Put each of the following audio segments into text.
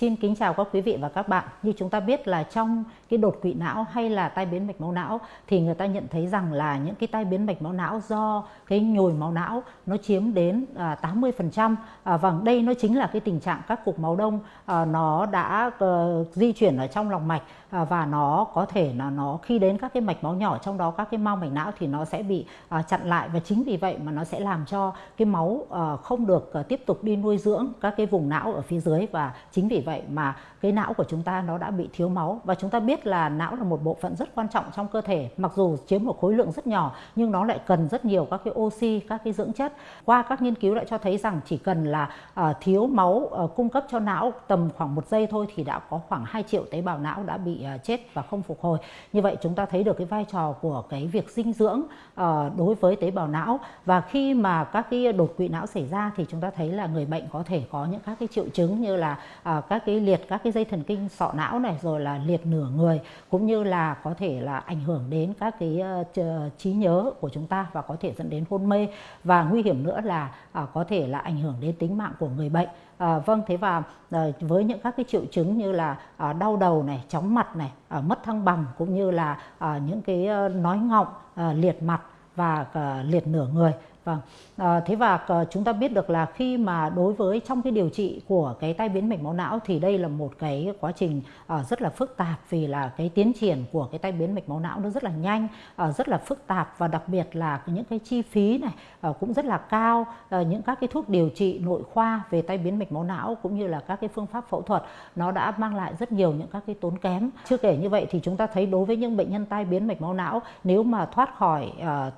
Xin kính chào các quý vị và các bạn. Như chúng ta biết là trong cái đột quỵ não hay là tai biến mạch máu não thì người ta nhận thấy rằng là những cái tai biến mạch máu não do cái nhồi máu não nó chiếm đến 80%. À, và vâng, đây nó chính là cái tình trạng các cục máu đông à, nó đã ờ, di chuyển ở trong lòng mạch à, và nó có thể là nó khi đến các cái mạch máu nhỏ trong đó các cái mao mạch não thì nó sẽ bị à, chặn lại và chính vì vậy mà nó sẽ làm cho cái máu ờ, không được ờ, tiếp tục đi nuôi dưỡng các cái vùng não ở phía dưới và chính vì vậy mà cái não của chúng ta nó đã bị thiếu máu. Và chúng ta biết là não là một bộ phận rất quan trọng trong cơ thể mặc dù chiếm một khối lượng rất nhỏ nhưng nó lại cần rất nhiều các cái oxy các cái dưỡng chất. Qua các nghiên cứu lại cho thấy rằng chỉ cần là uh, thiếu máu uh, cung cấp cho não tầm khoảng một giây thôi thì đã có khoảng 2 triệu tế bào não đã bị uh, chết và không phục hồi. Như vậy chúng ta thấy được cái vai trò của cái việc dinh dưỡng uh, đối với tế bào não. Và khi mà các cái đột quỵ não xảy ra thì chúng ta thấy là người bệnh có thể có những các cái triệu chứng như là uh, các các cái liệt các cái dây thần kinh sọ não này rồi là liệt nửa người cũng như là có thể là ảnh hưởng đến các cái uh, trí nhớ của chúng ta và có thể dẫn đến hôn mê. Và nguy hiểm nữa là uh, có thể là ảnh hưởng đến tính mạng của người bệnh. À, vâng thế và à, với những các cái triệu chứng như là à, đau đầu này chóng mặt này à, mất thăng bằng cũng như là à, những cái à, nói ngọng à, liệt mặt và à, liệt nửa người Vâng, à, thế và ờ, chúng ta biết được là khi mà đối với trong cái điều trị của cái tai biến mạch máu não thì đây là một cái quá trình à, rất là phức tạp vì là cái tiến triển của cái tai biến mạch máu não nó rất là nhanh, à, rất là phức tạp và đặc biệt là những cái chi phí này à, cũng rất là cao, à, những các cái thuốc điều trị nội khoa về tai biến mạch máu não cũng như là các cái phương pháp phẫu thuật nó đã mang lại rất nhiều những các cái tốn kém. Chưa kể như vậy thì chúng ta thấy đối với những bệnh nhân tai biến mạch máu não nếu mà thoát khỏi à,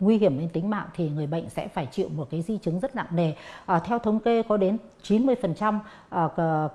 nguy hiểm đến tính mạng thì người bệnh bệnh sẽ phải chịu một cái di chứng rất nặng nề. À, theo thống kê có đến 90% à,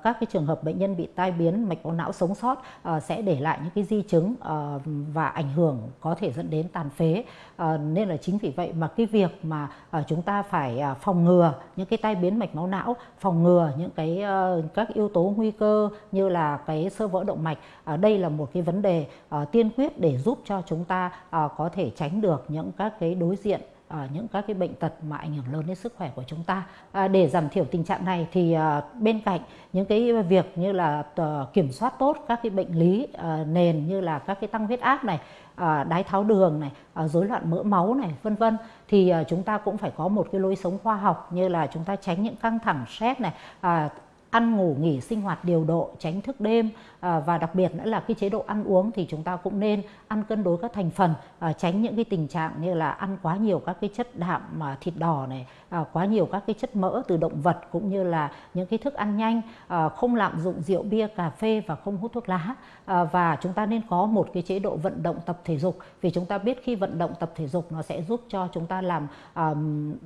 các cái trường hợp bệnh nhân bị tai biến mạch máu não sống sót à, sẽ để lại những cái di chứng à, và ảnh hưởng có thể dẫn đến tàn phế. À, nên là chính vì vậy mà cái việc mà à, chúng ta phải à, phòng ngừa những cái tai biến mạch máu não, phòng ngừa những cái à, các yếu tố nguy cơ như là cái sơ vỡ động mạch, à, đây là một cái vấn đề à, tiên quyết để giúp cho chúng ta à, có thể tránh được những các cái đối diện à, những các cái bệnh tật mà ảnh hưởng lớn đến sức khỏe của chúng ta. À, để giảm thiểu tình trạng này thì à, bên cạnh những cái việc như là à, kiểm soát tốt các cái bệnh lý à, nền như là các cái tăng huyết áp này, à, đái tháo đường này, à, rối loạn mỡ máu này, vân vân thì à, chúng ta cũng phải có một cái lối sống khoa học như là chúng ta tránh những căng thẳng stress này, à, ăn ngủ nghỉ sinh hoạt điều độ tránh thức đêm. À, và đặc biệt nữa là cái chế độ ăn uống thì chúng ta cũng nên ăn cân đối các thành phần à, tránh những cái tình trạng như là ăn quá nhiều các cái chất đạm mà thịt đỏ này à, quá nhiều các cái chất mỡ từ động vật cũng như là những cái thức ăn nhanh à, không lạm dụng rượu bia cà phê và không hút thuốc lá. À, và chúng ta nên có một cái chế độ vận động tập thể dục vì chúng ta biết khi vận động tập thể dục nó sẽ giúp cho chúng ta làm à,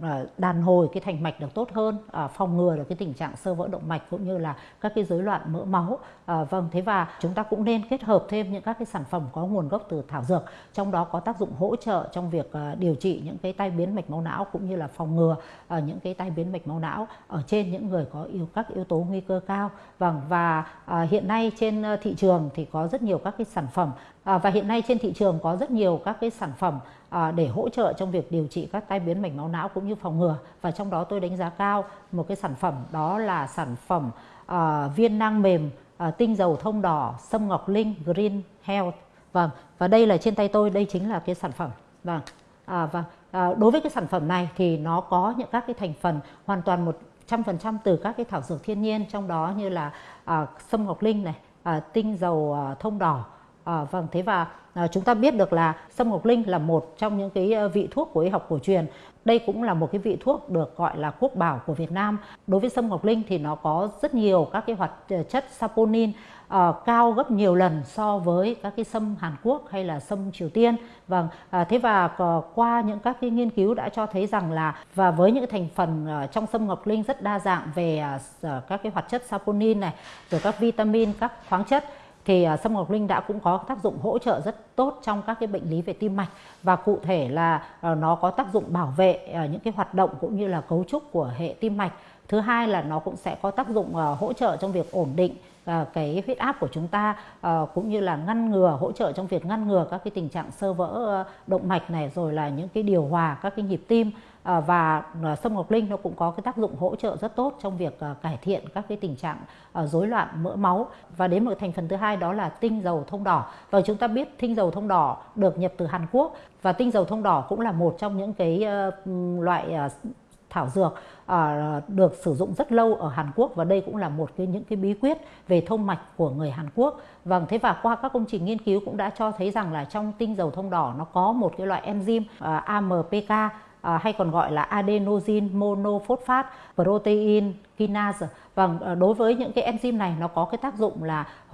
à đàn hồi cái thành mạch được tốt hơn à, phòng ngừa được cái tình trạng sơ vỡ động mạch cũng như là các cái rối loạn mỡ máu. À, vâng thế và chúng ta cũng nên kết hợp thêm những các cái sản phẩm có nguồn gốc từ thảo dược trong đó có tác dụng hỗ trợ trong việc à, điều trị những cái tai biến mạch máu não cũng như là phòng ngừa à, những cái tai biến mạch máu não ở trên những người có yếu các yếu tố nguy cơ cao. Vâng và à, hiện nay trên thị trường thì có rất nhiều các cái sản phẩm À, và hiện nay trên thị trường có rất nhiều các cái sản phẩm à, để hỗ trợ trong việc điều trị các tai biến mạch máu não cũng như phòng ngừa. Và trong đó tôi đánh giá cao một cái sản phẩm đó là sản phẩm à, viên nang mềm à, tinh dầu thông đỏ sâm ngọc linh green health. Vâng và đây là trên tay tôi đây chính là cái sản phẩm. Vâng à, và à, đối với cái sản phẩm này thì nó có những các cái thành phần hoàn toàn một trăm phần trăm từ các cái thảo dược thiên nhiên trong đó như là à, sâm ngọc linh này à, tinh dầu à, thông đỏ À, vâng, thế và à, chúng ta biết được là sâm ngọc linh là một trong những cái ờ, vị thuốc của y học cổ truyền. Đây cũng là một cái vị thuốc được gọi là quốc bảo của Việt Nam. Đối với sâm ngọc linh thì nó có rất nhiều các cái hoạt chất saponin à, cao gấp nhiều lần so với các cái sâm Hàn Quốc hay là sâm Triều Tiên. Vâng, à, thế và à, qua những các cái nghiên cứu đã cho thấy rằng là và với những thành phần à, trong sâm ngọc linh rất đa dạng về à, các cái hoạt chất saponin này, rồi các vitamin, các khoáng chất thì à, sâm ngọc linh đã cũng có tác dụng hỗ trợ rất tốt trong các cái bệnh lý về tim mạch và cụ thể là à, nó có tác dụng bảo vệ à, những cái hoạt động cũng như là cấu trúc của hệ tim mạch thứ hai là nó cũng sẽ có tác dụng uh, hỗ trợ trong việc ổn định uh, cái huyết áp của chúng ta uh, cũng như là ngăn ngừa hỗ trợ trong việc ngăn ngừa các cái tình trạng sơ vỡ uh, động mạch này rồi là những cái điều hòa các cái nhịp tim. Và sâm ngọc linh nó cũng có cái tác dụng hỗ trợ rất tốt trong việc cải thiện các cái tình trạng rối loạn mỡ máu. Và đến một thành phần thứ hai đó là tinh dầu thông đỏ. Và chúng ta biết tinh dầu thông đỏ được nhập từ Hàn Quốc và tinh dầu thông đỏ cũng là một trong những cái loại thảo dược à, được sử dụng rất lâu ở Hàn Quốc và đây cũng là một cái những cái bí quyết về thông mạch của người Hàn Quốc. Vâng, thế và qua các công trình nghiên cứu cũng đã cho thấy rằng là trong tinh dầu thông đỏ nó có một cái loại enzyme ờ, à, AMPK à, ờ, hay còn gọi là adenosine monophosphate protein kinase. Vâng, đối với những cái enzyme này nó có cái tác dụng là hỗ